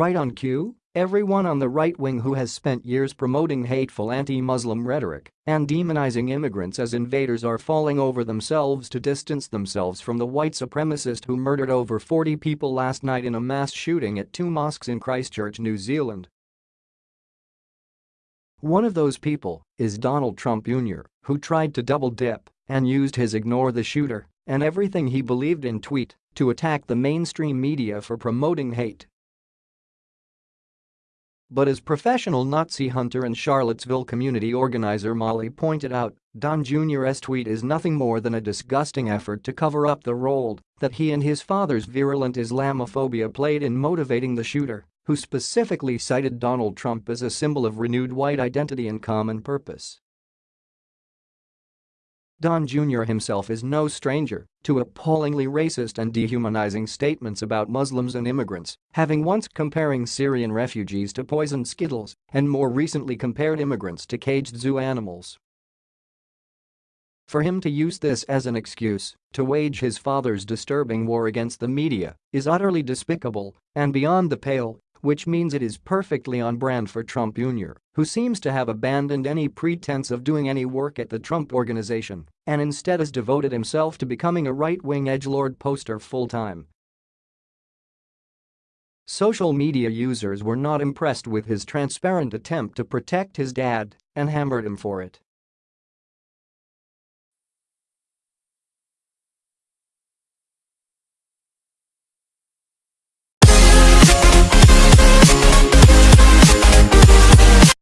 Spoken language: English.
Right on cue, everyone on the right wing who has spent years promoting hateful anti-Muslim rhetoric and demonizing immigrants as invaders are falling over themselves to distance themselves from the white supremacist who murdered over 40 people last night in a mass shooting at two mosques in Christchurch, New Zealand. One of those people is Donald Trump Jr., who tried to double-dip and used his ignore the shooter and everything he believed in tweet to attack the mainstream media for promoting hate but as professional Nazi hunter and Charlottesville community organizer Molly pointed out, Don Jr.'s tweet is nothing more than a disgusting effort to cover up the role that he and his father's virulent Islamophobia played in motivating the shooter, who specifically cited Donald Trump as a symbol of renewed white identity and common purpose. Don Jr. himself is no stranger to appallingly racist and dehumanizing statements about Muslims and immigrants, having once comparing Syrian refugees to poisoned skittles and more recently compared immigrants to caged zoo animals. For him to use this as an excuse to wage his father's disturbing war against the media is utterly despicable and beyond the pale which means it is perfectly on brand for Trump Jr., who seems to have abandoned any pretense of doing any work at the Trump Organization and instead has devoted himself to becoming a right-wing edgelord poster full-time. Social media users were not impressed with his transparent attempt to protect his dad and hammered him for it.